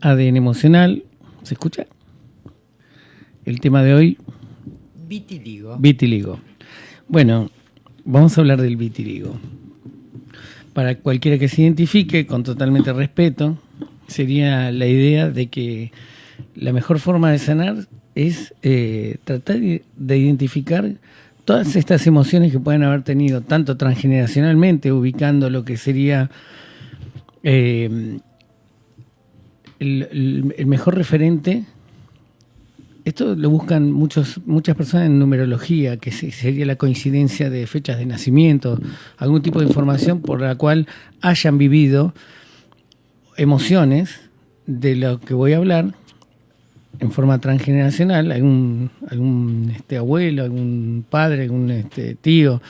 ADN emocional, ¿se escucha? El tema de hoy, Vitiligo. vitiligo. Bueno, vamos a hablar del vitiligo. Para cualquiera que se identifique con totalmente respeto, sería la idea de que la mejor forma de sanar es eh, tratar de identificar todas estas emociones que pueden haber tenido, tanto transgeneracionalmente, ubicando lo que sería eh, el, mejor referente. Esto lo buscan muchos, muchas personas en numerología, que se- sería la coincidencia de fechas de nacimiento, algún tipo de información por la cual hayan vivido emociones de lo que voy a hablar en forma transgeneracional, algún, algún este, abuelo, algún padre, algún este, tío,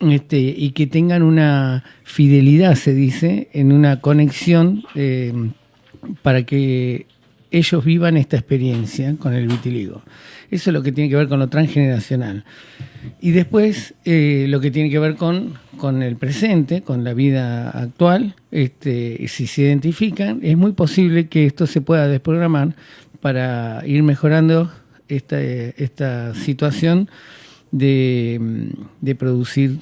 este, y que tengan una fidelidad, se dice, en una conexión eh, para que ellos vivan esta experiencia con el vitiligo. Eso es lo que tiene que ver con lo transgeneracional. Y después eh, lo que tiene que ver con, con el presente, con la vida actual, este, si se identifican, es muy posible que esto se pueda desprogramar para ir mejorando esta, esta situación de, mm, de producir.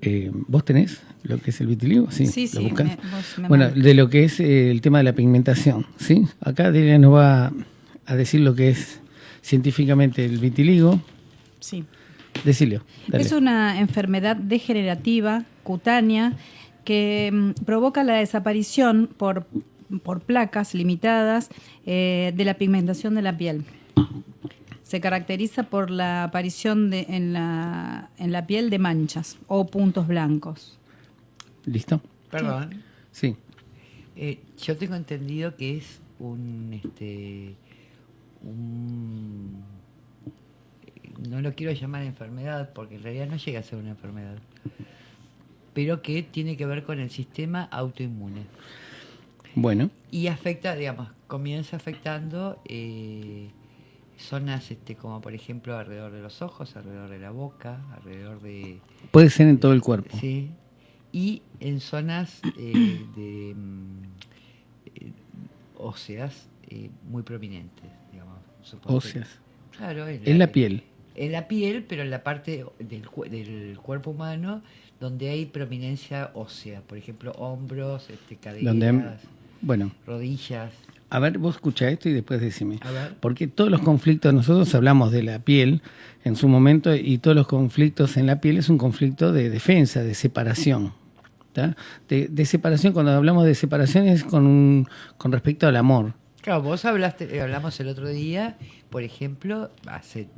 eh, ¿Vos tenés lo que es el vitiligo? Sí, Sí, ¿lo sí, buscás? me- vos me bueno, de lo que es eh, el tema de la pigmentación, ¿sí? Acá Delia nos va a decir lo que es científicamente el vitiligo. Sí. Decilio, dale. Es una enfermedad degenerativa cutánea que mm, provoca la desaparición por, por placas limitadas eh, de la pigmentación de la piel. Se caracteriza por la aparición de, en, la, en la piel de manchas o puntos blancos. ¿Listo? Perdón. Sí. Eh, yo tengo entendido que es un este un no lo quiero llamar enfermedad porque en realidad no llega a ser una enfermedad pero que tiene que ver con el sistema autoinmune Bueno, y afecta digamos comienza afectando eh, zonas este como por ejemplo alrededor de los ojos alrededor de la boca alrededor de puede ser en todo el cuerpo. Sí. Y en zonas eh, de mm, eh, óseas eh, muy prominentes, digamos. Óseas. Claro, en En la piel. En la piel, pero en la parte del, del cuerpo humano donde hay prominencia ósea. Por ejemplo, hombros, este, caderas, Donde, bueno, rodillas. A ver, vos escucha esto y después decime. A ver. Porque todos los conflictos, nosotros hablamos de la piel en su momento y todos los conflictos en la piel es un conflicto de defensa, de separación. De, de separación, cuando hablamos de separación es con, un, con respecto al amor. Claro, vos hablaste, eh, hablamos el otro día, por ejemplo, hace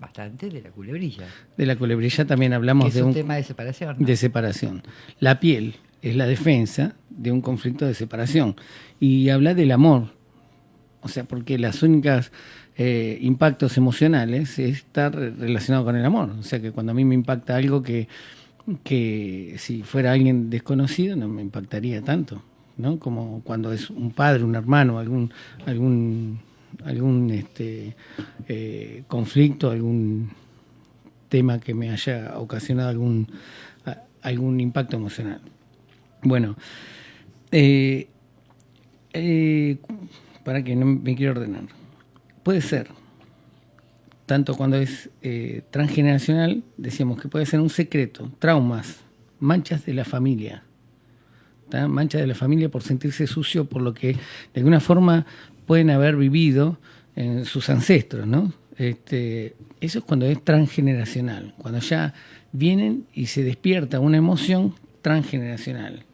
bastante de la culebrilla. De la culebrilla también Que hablamos es de un un, tema de separación. ¿no? de separación. La piel es la defensa de un conflicto de separación. Y habla del amor. O sea, porque las únicas eh, impactos emocionales es estar relacionado con el amor. O sea, que cuando a mí me impacta algo que, que si fuera alguien desconocido no me impactaría tanto. ¿no? Como cuando es un padre, un hermano, algún, algún, algún este, eh, conflicto, algún tema que me haya ocasionado algún, algún impacto emocional. Bueno, eh, eh, para que no me quiero ordenar. Puede ser, tanto cuando es eh, transgeneracional, decíamos que puede ser un secreto, traumas, manchas de la familia. Manchas de la familia por sentirse sucio por lo que de alguna forma pueden haber vivido en sus ancestros, ¿no? Este, eso es cuando es transgeneracional, cuando ya vienen y se despierta una emoción transgeneracional.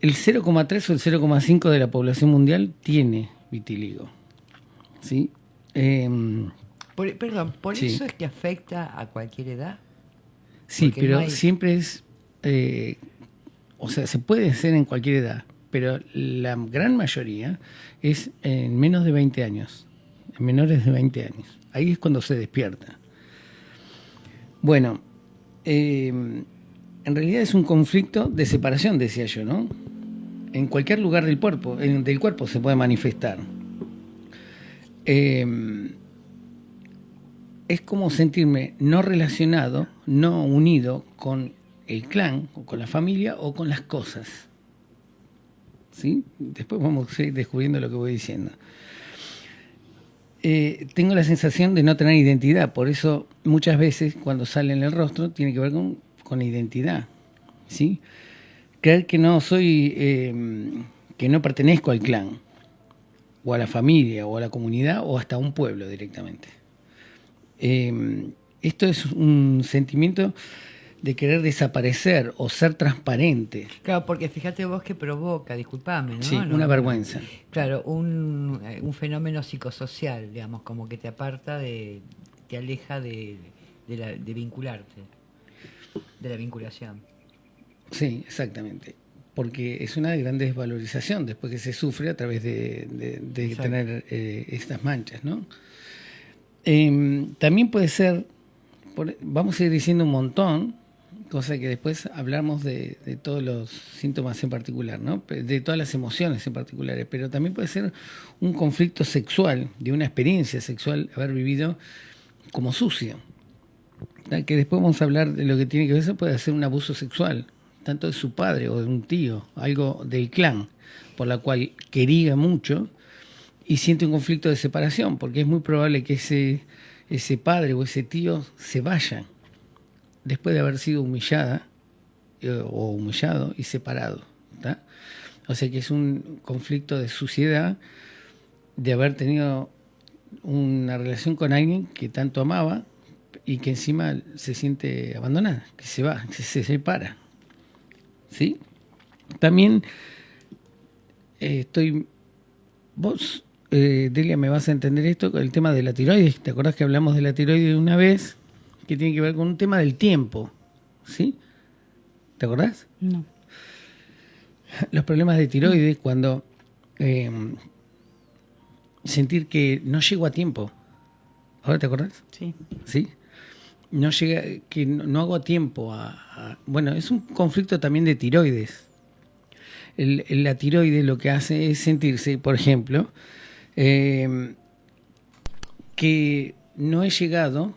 El 0,3 o el 0,5 de la población mundial tiene vitiligo. ¿sí? Em, Por- perdón, ¿por Sí. eso es que afecta a cualquier edad? Sí, Porque pero no hay- siempre es, eh, o sea, se puede hacer en cualquier edad, pero la gran mayoría es en menos de 20 años, en menores de 20 años. Ahí es cuando se despierta. Bueno, eh, en realidad es un conflicto de separación, decía yo, ¿no? En cualquier lugar del cuerpo, en- del cuerpo se puede manifestar. Eh, es como sentirme no relacionado, no unido con el clan, o con la familia, o con las cosas. ¿sí? Después vamos a ir descubriendo lo que voy diciendo. Eh, tengo la sensación de no tener identidad, por eso muchas veces cuando sale en el rostro tiene que ver con, con identidad, ¿sí? Creer que no soy, eh, que no pertenezco al clan, o a la familia, o a la comunidad, o hasta a un pueblo directamente. Eh, esto es un sentimiento de querer desaparecer o ser transparente. Claro, porque fíjate vos que provoca, disculpame, ¿no? Sí, una no. vergüenza. Claro, un, eh, un fenómeno psicosocial, digamos, como que te aparta de, te aleja de, de, la- de vincularte, de la vinculación. Sí, exactamente. Porque es una gran desvalorización después que se sufre a través de, de- de Exacto. tener eh, estas manchas, ¿no? Em, también puede ser, por- vamos a ir diciendo un montón, cosa que después hablamos de, de todos los síntomas en particular, ¿no? De todas las emociones en particulares, pero también puede ser un conflicto sexual, de una experiencia sexual haber vivido como sucio. Que después vamos a hablar de lo que tiene que ver, eso puede ser un abuso sexual, tanto de su padre o de un tío, algo del clan, por la cual quería mucho y siente un conflicto de separación, porque es muy probable que ese, ese padre o ese tío se vaya después de haber sido humillada eh, o humillado y separado. O sea que es un conflicto de suciedad de haber tenido una relación con alguien que tanto amaba y que encima se siente abandonada, que se va, que se separa. ¿Sí? También eh, estoy. Vos, eh, Delia, me vas a entender esto con el tema de la tiroides. ¿Te acordás que hablamos de la tiroides una vez? Que tiene que ver con un tema del tiempo. ¿Sí? ¿Te acordás? No. los problemas de tiroides cuando eh, sentir que no llego a tiempo. ¿Ahora te acordás? Sí. ¿Sí? No llega, que no, hago tiempo a, Bueno, es un conflicto también de tiroides. El- la tiroides lo que hace es sentirse, por ejemplo, eh, que no he llegado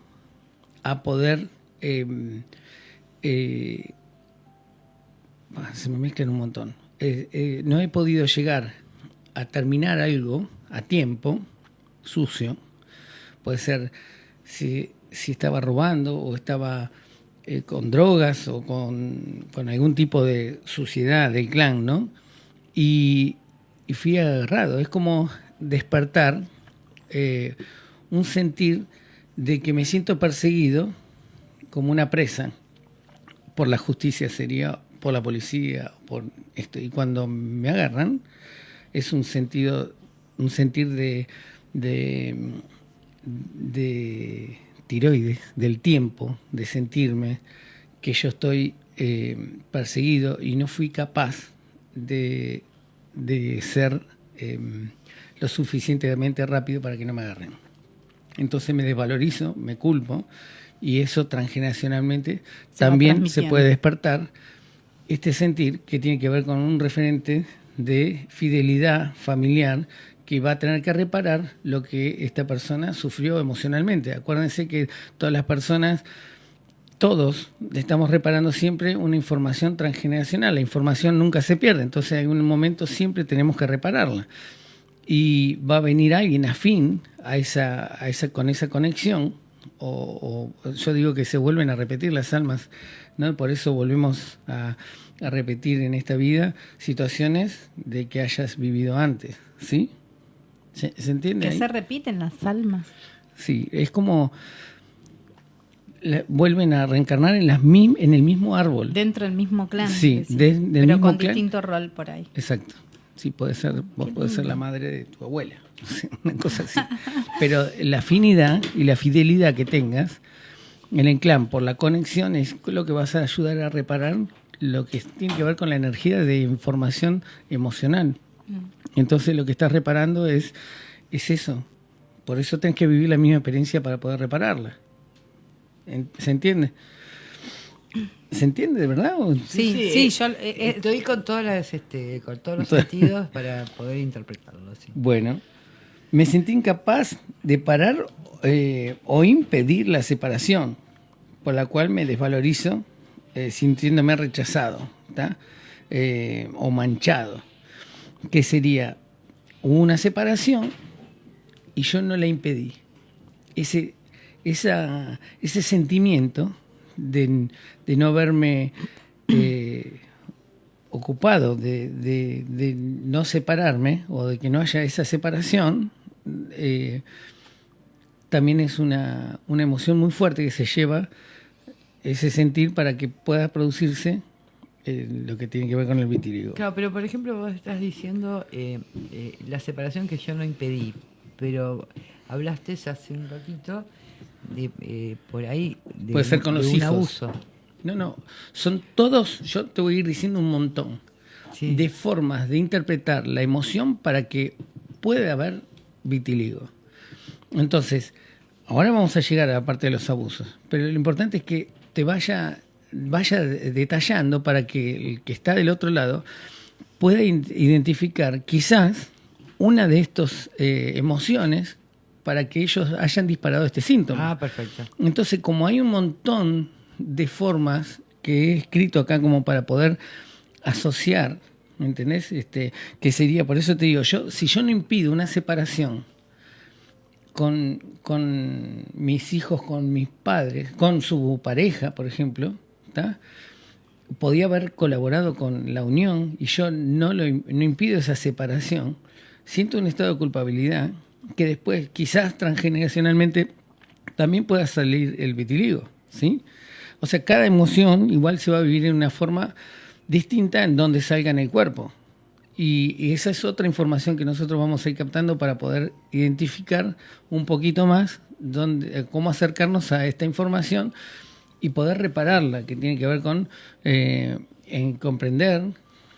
a poder eh, eh, Ah, se me mezclan un montón. Eh, no he podido llegar a terminar algo a tiempo, sucio. Puede ser si, si estaba robando o estaba eh, con drogas o con, algún tipo de suciedad del clan, ¿no? Y, fui agarrado. Es como despertar eh, un sentir de que me siento perseguido como una presa por la justicia sería por la policía por esto y cuando me agarran es un sentido un sentir de, de tiroides del tiempo de sentirme que yo estoy eh, perseguido y no fui capaz de, de ser eh, lo suficientemente rápido para que no me agarren. Entonces me desvalorizo me culpo y eso transgeneracionalmente Se también se puede despertar este sentir que tiene que ver con un referente de fidelidad familiar que va a tener que reparar lo que esta persona sufrió emocionalmente. Acuérdense que todas las personas, todos estamos reparando siempre una información transgeneracional. La información nunca se pierde, entonces en un momento siempre tenemos que repararla. Y va a venir alguien afín a esa, a esa, con esa conexión, o, o yo digo que se vuelven a repetir las almas, ¿no? Por eso volvemos a, a repetir en esta vida situaciones de que hayas vivido antes, ¿sí? ¿Se, se entiende? Que ahí? se repiten las almas. Sí, es como la- vuelven a reencarnar en, las mim- en el mismo árbol. Dentro del mismo clan. Sí, de- del pero mismo con clan. distinto rol por ahí. Exacto. Sí, puede ser, vos podés ser la madre de tu abuela, una cosa así. Pero la afinidad y la fidelidad que tengas en el clan por la conexión es lo que vas a ayudar a reparar lo que tiene que ver con la energía de información emocional. Entonces lo que estás reparando es, es eso. Por eso tenés que vivir la misma experiencia para poder repararla. ¿Se entiende? ¿Se entiende de verdad? o- Sí, eh, sí, yo, eh, eh, estoy con todas las, este, con todos los sentidos para poder interpretarlo. sí. Bueno, me sentí incapaz de parar eh, o impedir la separación, por la cual me desvalorizo eh, sintiéndome rechazado. Eh, o manchado. Que sería una separación y yo no la impedí. Ese, esa, ese sentimiento de, de no verme eh, ocupado, de, de, no separarme o de que no haya esa separación, eh, también es una, una emoción muy fuerte que se lleva ese sentir para que pueda producirse eh, lo que tiene que ver con el vitiligo. Claro, pero por ejemplo vos estás diciendo eh, eh, la separación que yo no impedí, pero hablaste hace un ratito de eh, por ahí de, Puede ser con de los un hijos. abuso. No, no, son todos, yo te voy a ir diciendo un montón Sí. de formas de interpretar la emoción para que pueda haber vitiligo. Entonces, ahora vamos a llegar a la parte de los abusos, pero lo importante es que te vaya, vaya detallando para que el que está del otro lado pueda identificar quizás una de estas eh, emociones para que ellos hayan disparado este síntoma. Ah, perfecto. Entonces, como hay un montón de formas que he escrito acá como para poder asociar, ¿me entendés? Este, que sería, por eso te digo, yo, si yo no impido una separación con, con mis hijos, con mis padres, con su pareja, por ejemplo, podía haber colaborado con la unión y yo no, lo, no impido esa separación, siento un estado de culpabilidad que después quizás transgeneracionalmente también pueda salir el vitiligo, ¿sí? O sea, cada emoción igual se va a vivir en una forma distinta en donde salga en el cuerpo. Y, y esa es otra información que nosotros vamos a ir captando para poder identificar un poquito más dónde, eh, cómo acercarnos a esta información y poder repararla, que tiene que ver con eh, en comprender,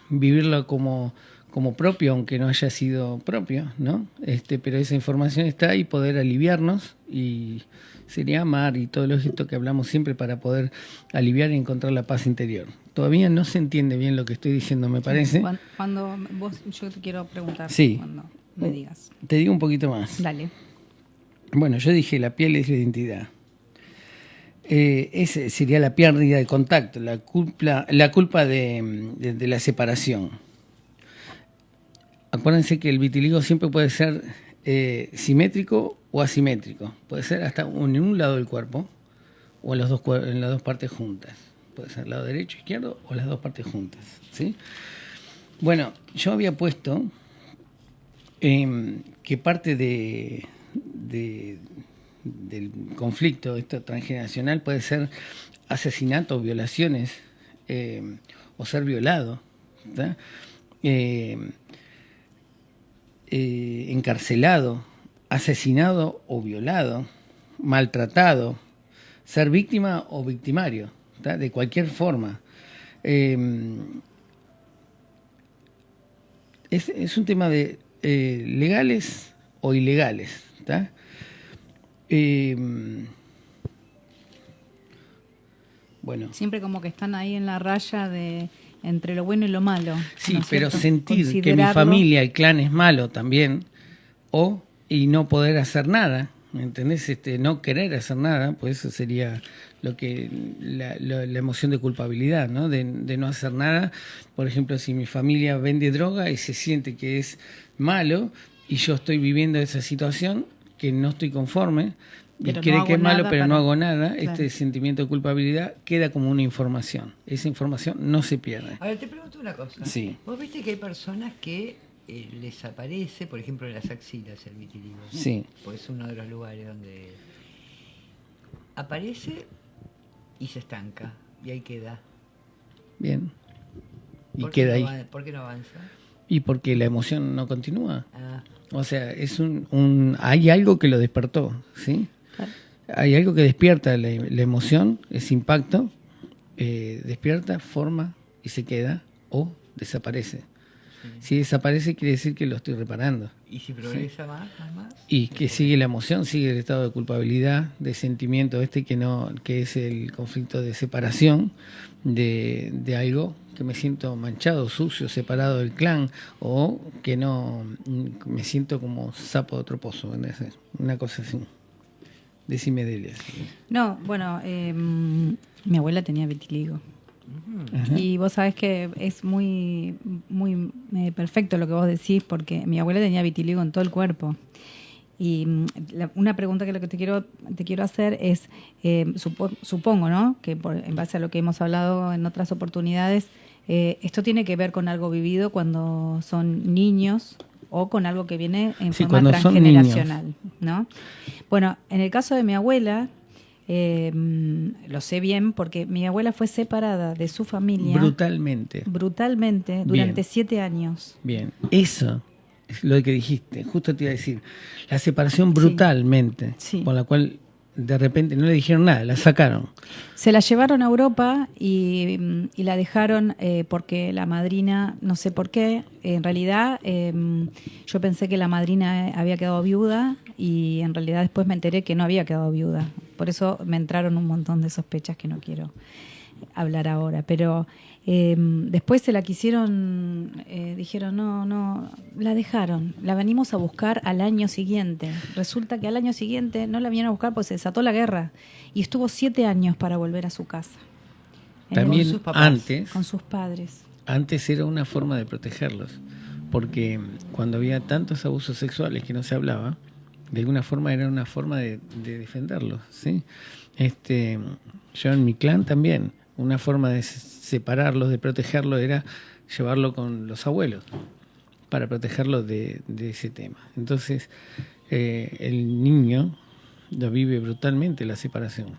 vivirlo como, como propio, aunque no haya sido propio, ¿no? Este, pero esa información está y poder aliviarnos y sería amar y todo lo esto que hablamos siempre para poder aliviar y encontrar la paz interior. Todavía no se entiende bien lo que estoy diciendo, me parece. Cuando, cuando vos, yo te quiero preguntar Sí. cuando me digas. Te digo un poquito más. Dale. Bueno, yo dije la piel es la identidad. Eh, ese sería la pérdida de contacto, la culpa, la culpa de, de- la separación. Acuérdense que el vitiligo siempre puede ser eh, simétrico o asimétrico. Puede ser hasta en un lado del cuerpo o en, los dos, en las dos partes juntas. Puede ser lado derecho, izquierdo o las dos partes juntas. ¿sí? Bueno, yo había puesto eh, que parte de- del conflicto esto transgeneracional puede ser asesinato, violaciones eh, o ser violado. Eh, eh, encarcelado, asesinado o violado, maltratado, ser víctima o victimario, de cualquier forma. Eh, es, un tema de legales o ilegales. ¿tá? Eh, bueno, Siempre como que están ahí en la raya de entre lo bueno y lo malo. sí, ¿no es pero cierto? sentir que mi familia, el clan es malo también, o y no poder hacer nada, ¿me entendés? Este, no querer hacer nada, pues eso sería lo que la, la- la emoción de culpabilidad, ¿no? De, de no hacer nada. Por ejemplo, si mi familia vende droga y se siente que es malo y yo estoy viviendo esa situación que no estoy conforme y Pero cree que es malo pero no hago nada, Claro. este sentimiento de culpabilidad queda como una información. Esa información no se pierde. A ver, te pregunto una cosa. Sí. Vos viste que hay personas que eh, les aparece, por ejemplo, en las axilas el vitiligo. ¿no? Sí. Pues es uno de los lugares donde aparece y se estanca y ahí queda. Bien. Y ¿Por qué queda no ahí. avan- ¿Por qué no avanza? Y porque la emoción no continúa. Ah, O sea, es un, un hay algo que lo despertó, ¿sí? Hay algo que despierta la, la emoción, ese impacto, eh, despierta, forma y se queda o desaparece. Si desaparece quiere decir que lo estoy reparando. y si progresa más, más, más. Y que sigue la emoción, sigue el estado de culpabilidad, de sentimiento este que no, que es el conflicto de separación de, de algo que me siento manchado, sucio, separado del clan, o que no me siento como sapo de otro pozo, una cosa así. Decime Delia. No, bueno, eh, mi abuela tenía vitiligo. Y vos sabés que es muy, muy eh, perfecto lo que vos decís, porque mi abuela tenía vitiligo en todo el cuerpo. Y mm, la- una pregunta que lo que te quiero te quiero hacer es eh, supo- supongo, ¿no? Que por- en base a lo que hemos hablado en otras oportunidades, eh, esto tiene que ver con algo vivido cuando son niños o con algo que viene en Sí, forma transgeneracional, ¿no? Bueno, en el caso de mi abuela eh, mm, lo sé bien porque mi abuela fue separada de su familia Brutalmente. brutalmente durante Bien. siete años. Bien, eso es lo que dijiste, justo te iba a decir, la separación brutalmente, Sí. por la cual de repente no le dijeron nada, la sacaron. Se la llevaron a Europa y, mm, y la dejaron eh, porque la madrina, no sé por qué, en realidad eh, yo pensé que la madrina había quedado viuda y en realidad después me enteré que no había quedado viuda. Por eso me entraron un montón de sospechas que no quiero hablar ahora. Pero eh, después se la quisieron, eh, dijeron, no, no, la dejaron. La venimos a buscar al año siguiente. Resulta que al año siguiente no la vinieron a buscar porque se desató la guerra y estuvo siete años para volver a su casa. También sus papás, antes, con sus padres. antes era una forma de protegerlos, porque cuando había tantos abusos sexuales que no se hablaba, de alguna forma era una forma de, de defenderlos, ¿sí? Este, yo en mi clan también, una forma de se- separarlos, de protegerlos, era llevarlo con los abuelos para protegerlos de, de ese tema. Entonces, eh, el niño lo vive brutalmente la separación.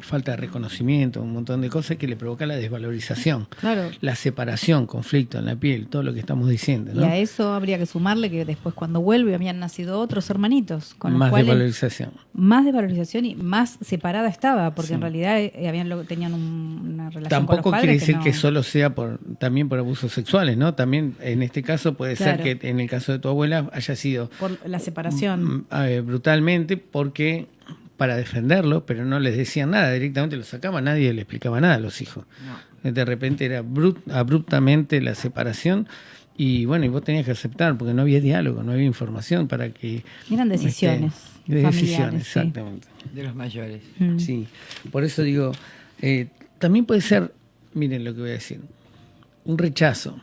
Falta de reconocimiento, un montón de cosas que le provoca la desvalorización Claro. la separación, conflicto en la piel, todo lo que estamos diciendo, Y ¿no? a eso habría que sumarle que después cuando vuelve habían nacido otros hermanitos, con los Más cuales desvalorización. más desvalorización y más separada estaba, porque Sí. en realidad eh, habían lo- tenían un- una relación con Tampoco los padres quiere decir que, no- solo sea por también por abusos sexuales, ¿no? También en este caso puede Claro. ser que en el caso de tu abuela haya sido por la separación. mm, eh, brutalmente porque para defenderlo, pero no les decían nada, directamente lo sacaban, nadie le explicaba nada a los hijos. De repente era abruptamente la separación y bueno, y vos tenías que aceptar porque no había diálogo, no había información para que... Eran decisiones este, de familiares, decisiones, sí. exactamente. de los mayores. Mm. Sí, por eso digo, eh, también puede ser, miren lo que voy a decir, un rechazo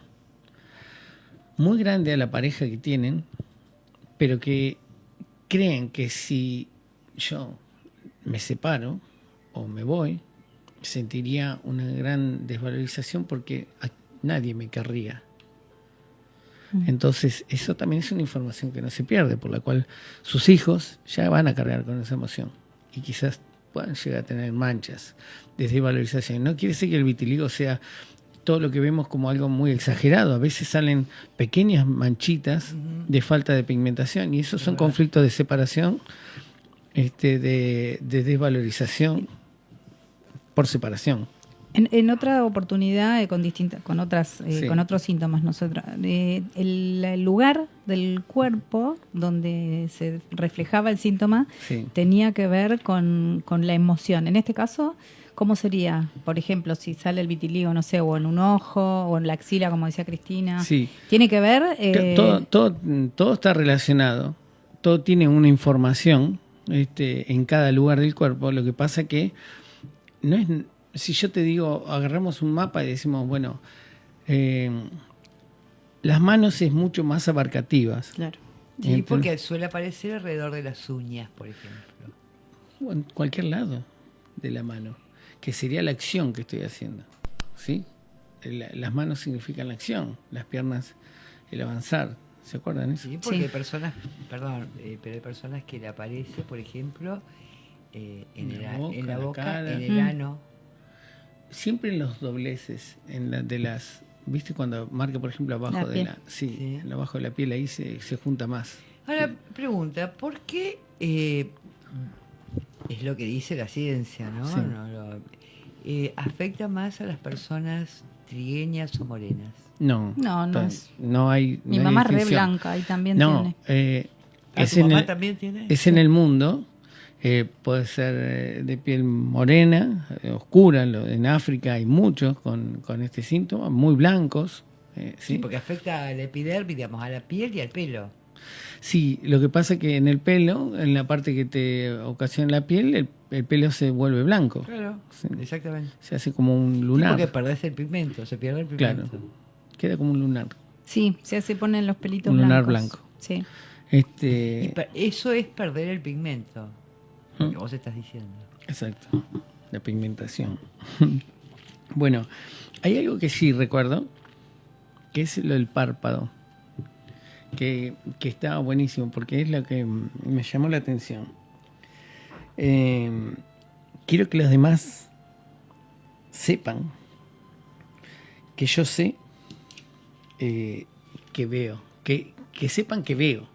muy grande a la pareja que tienen, pero que creen que si yo me separo o me voy, sentiría una gran desvalorización porque nadie me querría. Entonces, eso también es una información que no se pierde, por la cual sus hijos ya van a cargar con esa emoción y quizás puedan llegar a tener manchas de desvalorización. No quiere decir que el vitiligo sea todo lo que vemos como algo muy exagerado. A veces salen pequeñas manchitas de falta de pigmentación y esos son conflictos de separación, este, de, de desvalorización por separación. En, en otra oportunidad, eh, con distintas, con otras, eh, Sí. con otros síntomas, nosotros, eh, el, el lugar del cuerpo donde se reflejaba el síntoma Sí. tenía que ver con, con la emoción. En este caso, ¿cómo sería? Por ejemplo, si sale el vitiligo, no sé, o en un ojo, o en la axila, como decía Cristina. Sí. Tiene que ver. eh, todo, todo, todo está relacionado, todo tiene una información este, en cada lugar del cuerpo. Lo que pasa que no es, si yo te digo, agarramos un mapa y decimos, bueno, eh, las manos es mucho más abarcativas. Claro. Sí, porque suele aparecer alrededor de las uñas, por ejemplo. o en cualquier lado de la mano, que sería la acción que estoy haciendo. ¿sí? La- las manos significan la acción, las piernas el avanzar. ¿Se acuerdan eso? Sí, porque Sí. hay personas, perdón, eh, pero hay personas que le aparece, por ejemplo, eh, en, la boca, en la la boca, cara. en el Mm. ano. Siempre en los dobleces, en la, de las, ¿viste? Cuando marca, por ejemplo, abajo La de la, sí, Sí. en abajo de la piel ahí se, se junta más. Ahora, pregunta, ¿por qué eh, es lo que dice la ciencia, ¿no? Sí. No, no, eh, afecta más a las personas trigueñas o morenas? No, No, no es- no hay. Mi no mamá es re blanca y también No, tiene. eh, Ah, es, ¿tu en mamá el, también tiene? es en el mundo. eh, puede ser eh, de piel morena, eh, oscura. lo- En África hay muchos con, con este síntoma, muy blancos. eh, Sí, ¿sí? porque afecta a la epidermis, digamos, a la piel y al pelo. Sí, lo que pasa es que en el pelo, en la parte que te ocasiona la piel, el, el pelo se vuelve blanco. Claro, Sí. exactamente. Se hace como un Sí, lunar. porque perdés el pigmento, se pierde el Claro. pigmento. Queda como un lunar. Sí, se se ponen los pelitos Un lunar blancos. blanco. Sí. Y Este, eso es perder el pigmento. Lo que Mm. vos estás diciendo. exacto. La pigmentación. bueno, hay algo que sí recuerdo, que es lo del párpado. Que, que estaba buenísimo, porque es lo que me llamó la atención. Eh, quiero que los demás sepan que yo sé eh, que veo, que, que sepan que veo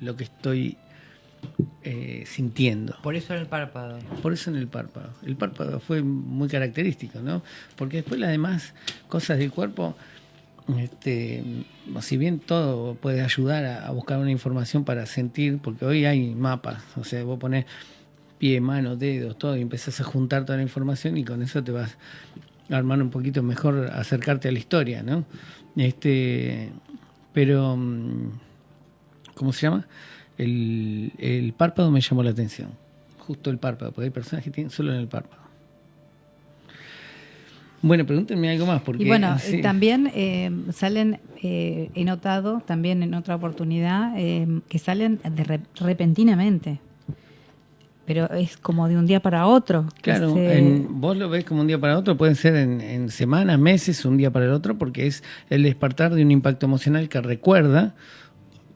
lo que estoy eh, sintiendo. Por eso era el párpado. Por eso en el párpado. El párpado fue muy característico, ¿no? Porque después las demás cosas del cuerpo, este, si bien todo puede ayudar a, buscar una información para sentir, porque hoy hay mapas, o sea, vos pones pie, mano, dedos, todo, y empezás a juntar toda la información y con eso te vas a armar un poquito mejor, acercarte a la historia, ¿no? Este, pero, mm, ¿cómo se llama? El, el párpado me llamó la atención. Justo el párpado, porque hay personas que tienen solo en el párpado. Bueno, pregúntenme algo más, porque Y bueno, sí. también eh, salen, eh, he notado también en otra oportunidad, eh, que salen de re- repentinamente. Pero es como de un día para otro. Claro, se- en- vos lo ves como un día para otro, pueden ser en, en semanas, meses, un día para el otro, porque es el despertar de un impacto emocional que recuerda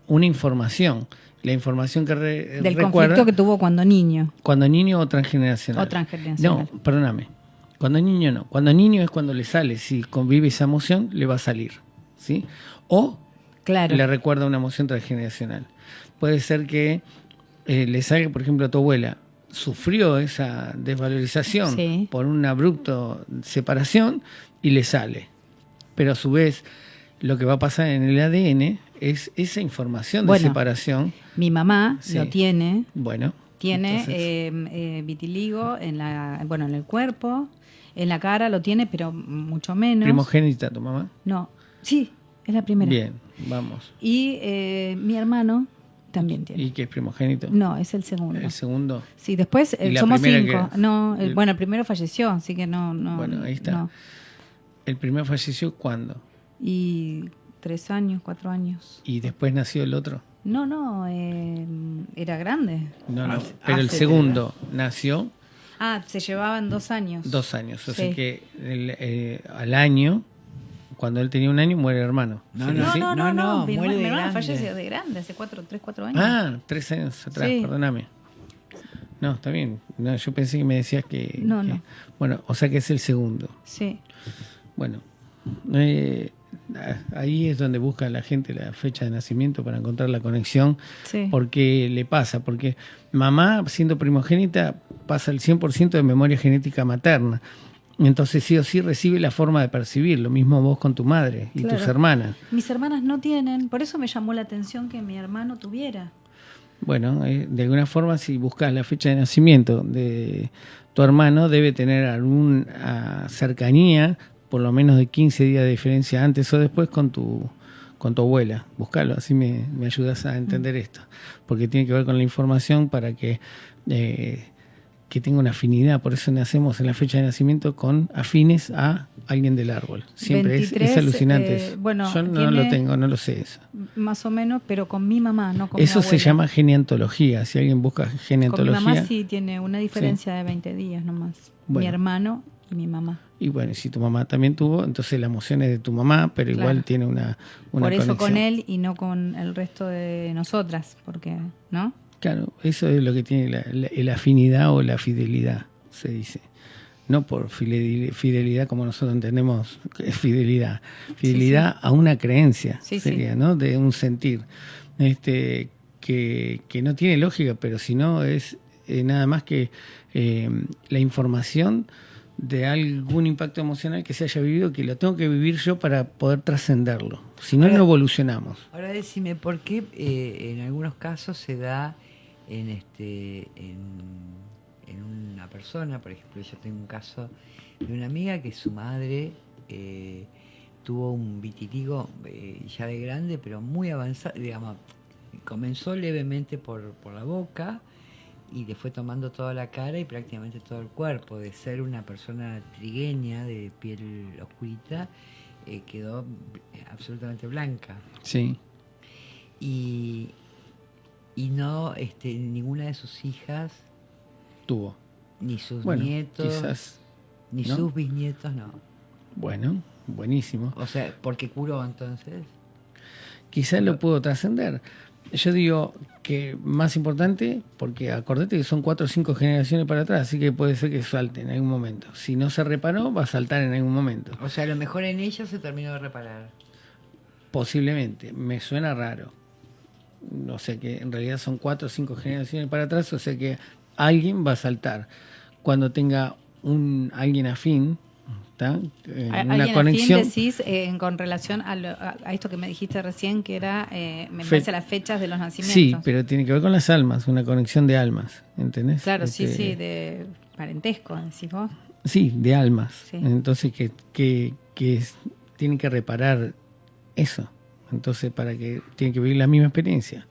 una información. La información que re- del recuerda conflicto que tuvo cuando niño. cuando niño o transgeneracional. O transgeneracional. No, perdóname. Cuando niño no. Cuando niño es cuando le sale. Si convive esa emoción, le va a salir. ¿Sí? O Claro. le recuerda una emoción transgeneracional. Puede ser que eh, le salga, por ejemplo, a tu abuela, sufrió esa desvalorización Sí. por un abrupto separación y le sale. Pero a su vez, lo que va a pasar en el ADN es esa información de Bueno. separación. Mi mamá Sí. lo tiene. Bueno, Tiene eh, eh, vitiligo en la, bueno, en el cuerpo, en la cara lo tiene, pero mucho menos. primogénita tu mamá. No, sí, es la primera. Bien, vamos. Y eh, mi hermano también tiene. ¿Y qué es primogénito? No, es el segundo. El segundo. Sí, después ¿Y eh, somos cinco. No, el- El- bueno, el primero falleció, así que no, no. Bueno, ahí está. no. El primero falleció cuándo? Y tres años, cuatro años. Y después nació el otro. No, no, eh, era grande. No, no. Pero el segundo nació Ah, se llevaban dos años. dos años. O sea Sí. que el, eh, al año, cuando él tenía un año, muere el hermano. No, ¿Sería No, así? no, no, No, no, no, mi muere hermano, de mi hermano falleció de grande, hace cuatro, tres, cuatro años. Ah, tres años atrás, Sí. perdóname. No, está bien. No, yo pensé que me decías que, No, que- no. Bueno, o sea que es el segundo. Sí. Bueno, eh, ahí es donde busca la gente la fecha de nacimiento para encontrar la conexión. Sí. Porque le pasa, porque mamá, siendo primogénita, pasa el 100% de memoria genética materna. Entonces sí o sí recibe la forma de percibir, lo mismo vos con tu madre y Claro. tus hermanas. Mis hermanas no tienen, por eso me llamó la atención que mi hermano tuviera. Bueno, eh, de alguna forma si buscas la fecha de nacimiento de tu hermano, debe tener alguna cercanía, por lo menos de 15 días de diferencia antes o después con tu con tu abuela. Buscalo, así me, me ayudas a entender esto. Porque tiene que ver con la información para que, eh, que tenga una afinidad. Por eso nacemos en la fecha de nacimiento con afines a alguien del árbol. Siempre es- es, 23, alucinante eh, eso. bueno, Yo no lo tengo, no lo sé eso. Más o menos, pero con mi mamá, no con mi Eso se llama geneantología. Si alguien busca Con mi geneantología. mamá sí tiene una diferencia de 20 días nomás. Mi Bueno. hermano y mi mamá. Y bueno, si tu mamá también tuvo, entonces la emoción es de tu mamá, pero Claro. igual tiene una, una Por eso conexión. con él y no con el resto de nosotras, porque, ¿no? Claro, eso es lo que tiene la, afinidad o la fidelidad, se dice. No por fideli- fidelidad como nosotros entendemos que es fidelidad. Fidelidad a una creencia, Sí, sería. ¿no? De un sentir. Este, que, que no tiene lógica, pero si no es eh, nada más que eh, la información de algún impacto emocional que se haya vivido, que lo tengo que vivir yo para poder trascenderlo. Si no, Ahora- no evolucionamos. Ahora decime, ¿por qué eh, en algunos casos se da en este en, en una persona? Por ejemplo, yo tengo un caso de una amiga que su madre eh, tuvo un vitiligo eh, ya de grande, pero muy avanzado, digamos, comenzó levemente por, por la boca y le fue tomando toda la cara y prácticamente todo el cuerpo. De ser una persona trigueña, de piel oscurita, eh, quedó absolutamente blanca. Sí. Y, y no, este, ninguna de sus hijas, Tuvo. ni sus Bueno, nietos, quizás. ni ¿no? sus bisnietos, no. Bueno, buenísimo. O sea, porque curó entonces. Quizás lo pudo trascender. Yo digo que más importante, porque acordate que son cuatro o cinco generaciones para atrás, así que puede ser que salte en algún momento. Si no se reparó, va a saltar en algún momento. O sea, a lo mejor en ella se terminó de reparar. Posiblemente, me suena raro. O sea que en realidad son cuatro o cinco generaciones para atrás, o sea que alguien va a saltar. Cuando tenga un alguien afín, ¿está? Eh, una conexión. decís eh, con relación a, lo- a- esto que me dijiste recién, que era, eh, me Fe- parece, las fechas de los nacimientos. Sí, pero tiene que ver con las almas, una conexión de almas, ¿entendés? Claro, sí, Este, sí, de parentesco, decís vos. Sí, de almas. Sí. Entonces que, que, que es- tienen que reparar eso. Entonces para que tienen que vivir la misma experiencia,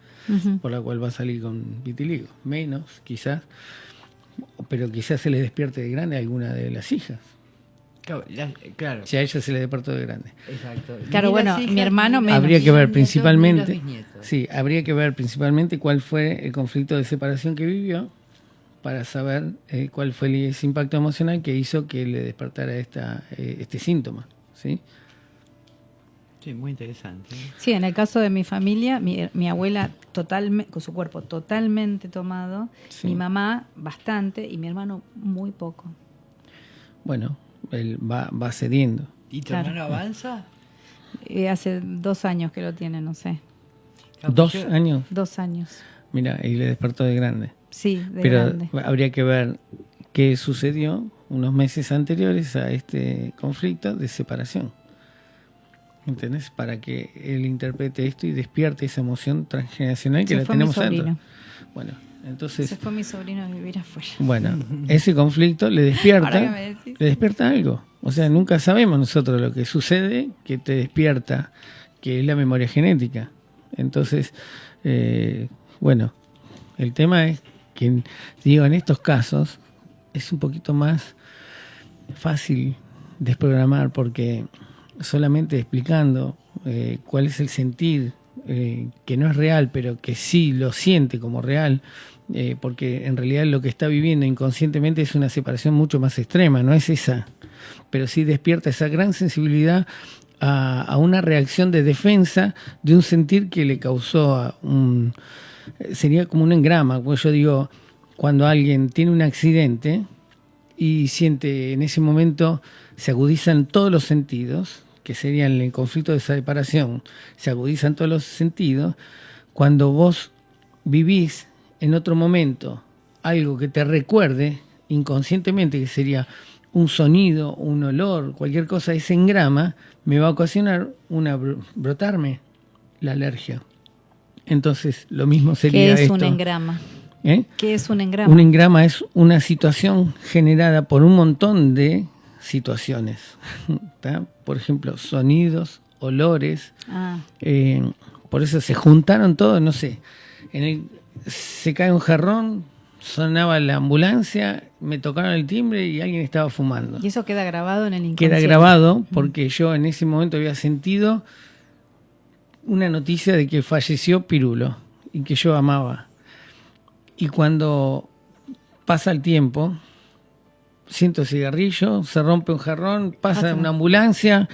por la cual va a salir con vitiligo. Menos, quizás, pero quizás se les despierte de grande a alguna de las hijas. Claro, la- claro, Si a ella se le despertó de grande. exacto. Claro, bueno, mi hermano menos. Habría que ver principalmente, sí, habría que ver principalmente cuál fue el conflicto de separación que vivió para saber eh, cuál fue el- ese impacto emocional que hizo que le despertara esta, eh, este síntoma, ¿sí? Sí, muy interesante. Sí, en el caso de mi familia, mi, mi abuela totalmente, con su cuerpo totalmente tomado, Sí. mi mamá bastante y mi hermano muy poco. Bueno, él va, va cediendo. ¿Y tu Claro. hermano avanza? Eh, hace dos años que lo tiene, no sé. Dos años, Dos años. mira, y le despertó de grande. Sí, de Pero grande. habría que ver qué sucedió unos meses anteriores a este conflicto de separación. ¿Entendés? Para que él interprete esto y despierte esa emoción transgeneracional que Se la tenemos adentro. Bueno, Se entonces, fue mi sobrino a vivir afuera. bueno, ese conflicto le despierta, le despierta algo. O sea, nunca sabemos nosotros lo que sucede que te despierta, que es la memoria genética. Entonces, eh, bueno, el tema es que, digo, en estos casos es un poquito más fácil desprogramar porque solamente explicando eh, cuál es el sentir, eh, que no es real, pero que sí lo siente como real, eh, porque en realidad lo que está viviendo inconscientemente es una separación mucho más extrema, no es esa, pero sí despierta esa gran sensibilidad a, una reacción de defensa de un sentir que le causó a un... Sería como un engrama, como yo digo, cuando alguien tiene un accidente y siente en ese momento, se agudizan todos los sentidos, que serían el conflicto de separación, se agudizan todos los sentidos, cuando vos vivís en otro momento algo que te recuerde inconscientemente, que sería un sonido, un olor, cualquier cosa, ese engrama me va a ocasionar una br- brotarme la alergia. Entonces, lo mismo sería ¿Qué es un engrama? ¿Eh? ¿Qué es un engrama? Un engrama es una situación generada por un montón de situaciones. ¿tá? Por ejemplo, sonidos, olores. Ah, eh, por eso se juntaron todos, no sé. En el- se cae un jarrón, sonaba la ambulancia, me tocaron el timbre y alguien estaba fumando. y eso queda grabado en el inconsciente. Queda grabado porque yo en ese momento había sentido una noticia de que falleció Pirulo y que yo amaba. Y cuando pasa el tiempo, siento cigarrillo, se rompe un jarrón, pasa Pasa. una ambulancia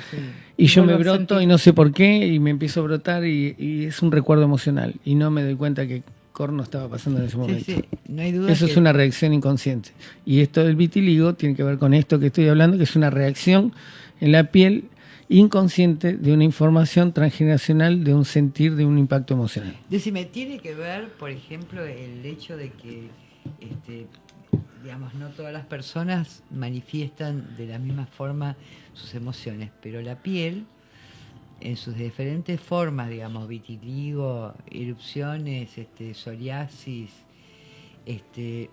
y Y yo me broto y no sé por qué y me empiezo a brotar y, y es un recuerdo emocional y no me doy cuenta que corno estaba pasando en ese Sí, momento. sí, no hay duda Eso que es una reacción inconsciente. Y esto del vitiligo tiene que ver con esto que estoy hablando, que es una reacción en la piel inconsciente de una información transgeneracional, de un sentir, de un impacto emocional. Decime, ¿tiene que ver, por ejemplo, el hecho de que, este, digamos, no todas las personas manifiestan de la misma forma sus emociones, pero la piel, en sus diferentes formas, digamos, vitiligo, erupciones, este, psoriasis, este,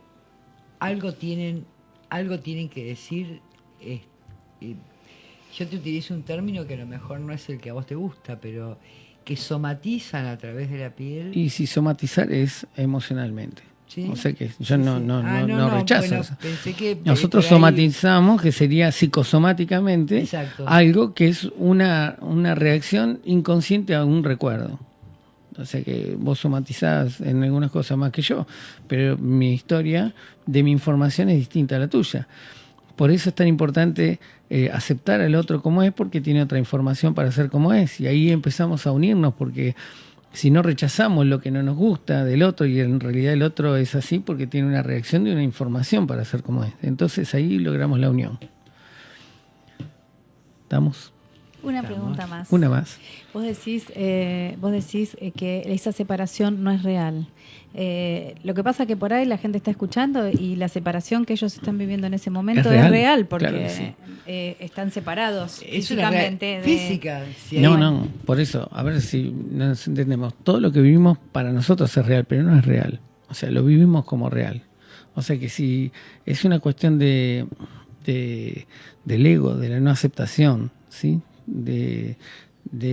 algo tienen, algo tienen que decir. es- eh, yo te utilizo un término que a lo mejor no es el que a vos te gusta, pero que somatizan a través de la piel. Y si somatizar es emocionalmente. Sí. O sea que yo no, no, Ah, no, no, no rechazo bueno, eso. pensé que, Nosotros ahí- somatizamos, que sería psicosomáticamente, Exacto. algo que es una, una reacción inconsciente a un recuerdo. O sea que vos somatizás en algunas cosas más que yo, pero mi historia de mi información es distinta a la tuya. Por eso es tan importante eh, aceptar al otro como es, porque tiene otra información para ser como es. Y ahí empezamos a unirnos, porque si no rechazamos lo que no nos gusta del otro, y en realidad el otro es así porque tiene una reacción de una información para ser como es. Entonces ahí logramos la unión. ¿Estamos? Una Estamos. pregunta más. Una más. Vos decís, eh, vos decís eh, que esa separación no es real. Eh, lo que pasa que por ahí la gente está escuchando y la separación que ellos están viviendo en ese momento Es es real, porque claro que sí. eh, están separados Es físicamente. de- física. si hay- No, no, por eso, a ver si nos entendemos. Todo lo que vivimos para nosotros es real, pero no es real. O sea, lo vivimos como real. O sea que si es una cuestión de, de- del ego, de la no aceptación, ¿sí? De,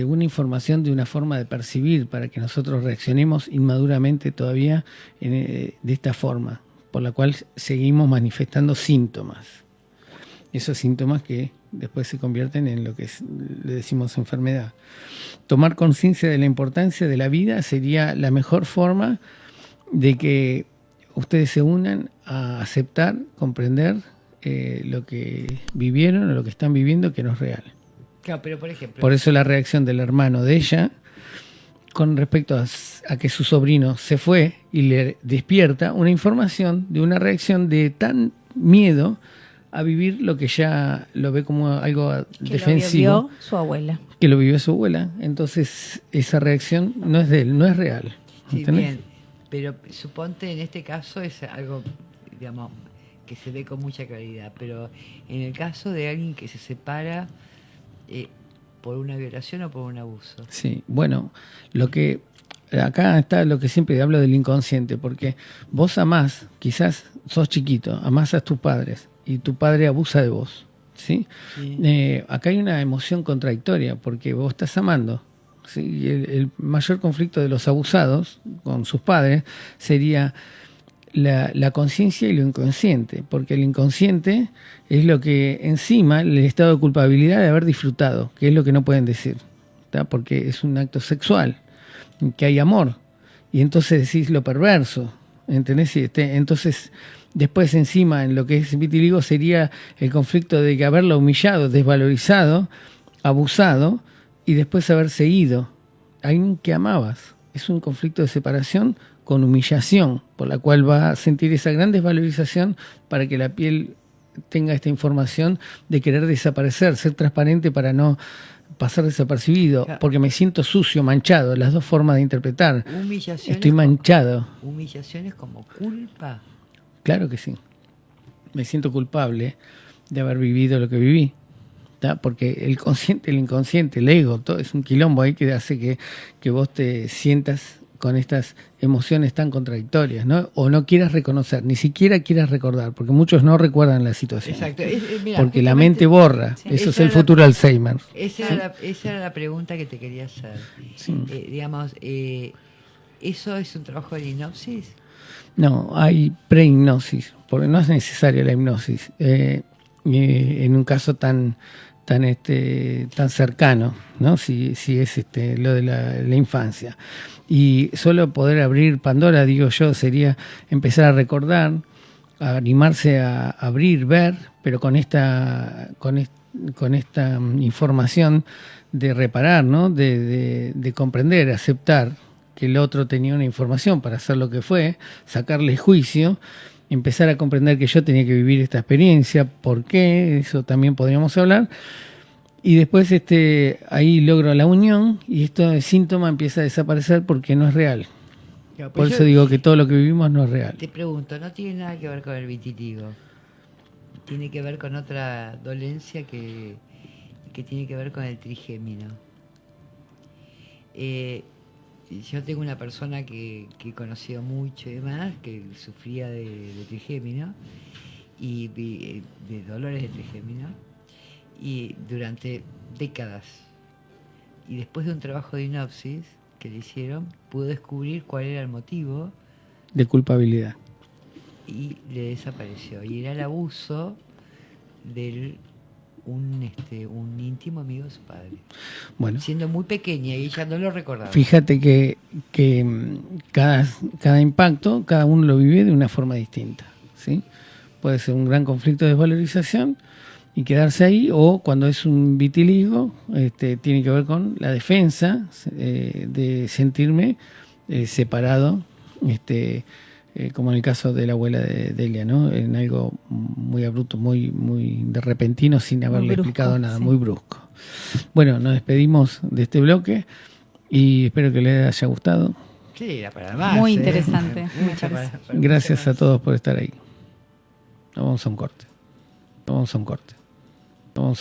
una información, de una forma de percibir para que nosotros reaccionemos inmaduramente todavía eh, de esta forma, por la cual seguimos manifestando síntomas esos síntomas que después se convierten en lo que le decimos enfermedad. Tomar conciencia de la importancia de la vida sería la mejor forma de que ustedes se unan a aceptar, comprender eh, lo que vivieron o lo que están viviendo que no es real. Claro, pero por ejemplo, Por eso la reacción del hermano de ella con respecto a, a que su sobrino se fue y le despierta una información de una reacción de tan miedo a vivir lo que ya lo ve como algo que defensivo lo vio su abuela. que lo vivió su abuela. Entonces esa reacción no es de él, no es real. sí, bien, pero suponte en este caso es algo, digamos, que se ve con mucha claridad, pero en el caso de alguien que se separa eh, por una violación o por un abuso. Sí, bueno, lo que acá está lo que siempre hablo del inconsciente, porque vos amás, quizás sos chiquito, amás a tus padres y tu padre abusa de vos, ¿sí? Sí. Eh, acá hay una emoción contradictoria, porque vos estás amando. ¿sí? El mayor conflicto de los abusados con sus padres sería la, conciencia y lo inconsciente, porque el inconsciente es lo que encima el estado de culpabilidad de haber disfrutado, que es lo que no pueden decir, porque es un acto sexual, que hay amor, y entonces decís lo perverso, ¿entendés? Este, entonces después encima en lo que es vitiligo sería el conflicto de que haberlo humillado, desvalorizado, abusado, y después haberse ido, alguien que amabas. Es un conflicto de separación con humillación, por la cual va a sentir esa gran desvalorización para que la piel tenga esta información de querer desaparecer, ser transparente para no pasar desapercibido, Claro. porque me siento sucio, manchado, las dos formas de interpretar. Humillaciones Estoy manchado, Humillaciones como culpa. claro que sí. Me siento culpable de haber vivido lo que viví. ¿tá? Porque el consciente, el inconsciente, el ego, todo es un quilombo ahí que hace que, que vos te sientas con estas emociones tan contradictorias, ¿no? O no quieras reconocer, ni siquiera quieras recordar, porque muchos no recuerdan la situación. Exacto. es- es- mira, Porque la mente borra. Sí. Eso es el la- futuro Alzheimer. Esa era, la, esa era la pregunta que te quería hacer. Sí. Eh, digamos, eh, ¿eso es un trabajo de hipnosis? No, hay prehipnosis, porque no es necesaria la hipnosis. eh, eh, en un caso tan tan este tan cercano, ¿no? Si, si es este lo de la, la infancia. Y solo poder abrir Pandora, digo yo, sería empezar a recordar, a animarse a abrir, ver, pero con esta con, con esta mm, información de reparar, ¿no? De, de- de comprender, aceptar que el otro tenía una información para hacer lo que fue, sacarle juicio, empezar a comprender que yo tenía que vivir esta experiencia, por qué, eso también podríamos hablar. Y después este, ahí logro la unión y esto síntoma empieza a desaparecer porque no es real. Claro, Por pues eso digo que todo lo que vivimos no es real. Te pregunto, no tiene nada que ver con el vitiligo. Tiene que ver con otra dolencia que, que tiene que ver con el trigémino. Eh, yo tengo una persona que, que he conocido mucho y demás, que sufría de, de trigémino y vi- eh, de dolores de trigémino y durante décadas y después de un trabajo de hipnosis que le hicieron, pudo descubrir cuál era el motivo De culpabilidad. y le desapareció. Y era el abuso del un este un íntimo amigo de su padre. Bueno, Siendo muy pequeña y ella no lo recordaba. fíjate que, que mm, cada, cada impacto, cada uno lo vive de una forma distinta. ¿sí? Puede ser un gran conflicto de desvalorización y quedarse ahí, o cuando es un vitiligo, este, tiene que ver con la defensa eh, de sentirme eh, separado, este, eh, como en el caso de la abuela de Delia, ¿no? En algo muy abrupto, muy, muy de repentino, sin haberle brusco, explicado nada, sí. muy brusco. Bueno, nos despedimos de este bloque y espero que les haya gustado. Sí, era para más. Muy ¿eh? interesante, me Mucha parece. para- para Gracias mucha a todos por estar ahí. Nos vamos a un corte. Vamos a un corte. Nos vamos a un